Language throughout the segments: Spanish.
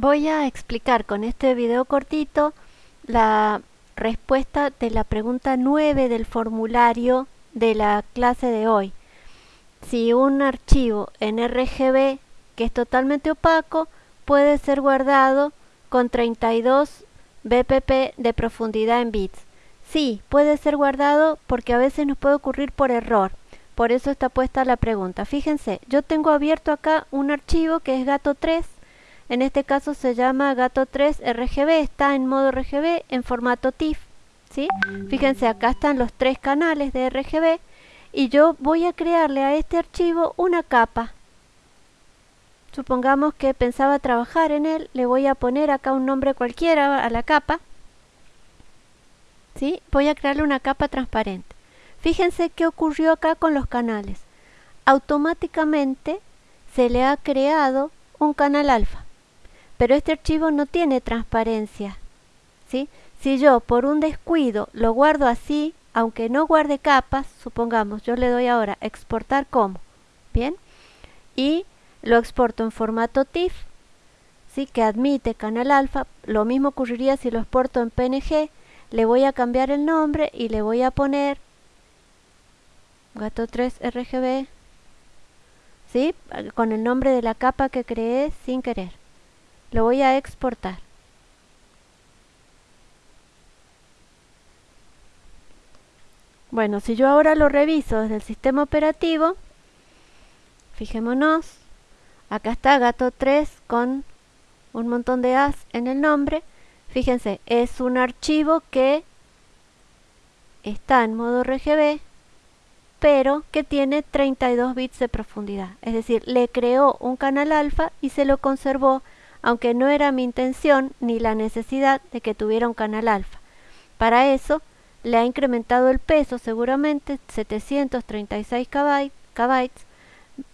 Voy a explicar con este video cortito la respuesta de la pregunta 9 del formulario de la clase de hoy. Si un archivo en RGB que es totalmente opaco puede ser guardado con 32 bpp de profundidad en bits. Sí, puede ser guardado porque a veces nos puede ocurrir por error. Por eso está puesta la pregunta. Fíjense, yo tengo abierto acá un archivo que es gato 3 en este caso se llama gato 3 RGB, está en modo RGB en formato TIFF. ¿sí? Fíjense, acá están los tres canales de RGB y yo voy a crearle a este archivo una capa. Supongamos que pensaba trabajar en él, le voy a poner acá un nombre cualquiera a la capa. ¿sí? Voy a crearle una capa transparente. Fíjense qué ocurrió acá con los canales. Automáticamente se le ha creado un canal alfa pero este archivo no tiene transparencia. ¿sí? Si yo por un descuido lo guardo así, aunque no guarde capas, supongamos, yo le doy ahora exportar como, ¿bien? Y lo exporto en formato TIFF, ¿sí? que admite canal alfa, lo mismo ocurriría si lo exporto en PNG, le voy a cambiar el nombre y le voy a poner gato 3 RGB, ¿sí? con el nombre de la capa que creé sin querer. Lo voy a exportar. Bueno, si yo ahora lo reviso desde el sistema operativo, fijémonos, acá está gato 3 con un montón de as en el nombre. Fíjense, es un archivo que está en modo RGB, pero que tiene 32 bits de profundidad. Es decir, le creó un canal alfa y se lo conservó aunque no era mi intención ni la necesidad de que tuviera un canal alfa. Para eso, le ha incrementado el peso seguramente 736 KB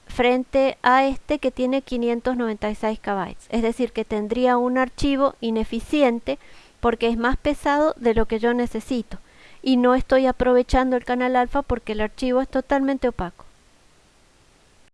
frente a este que tiene 596 KB. Es decir, que tendría un archivo ineficiente porque es más pesado de lo que yo necesito y no estoy aprovechando el canal alfa porque el archivo es totalmente opaco.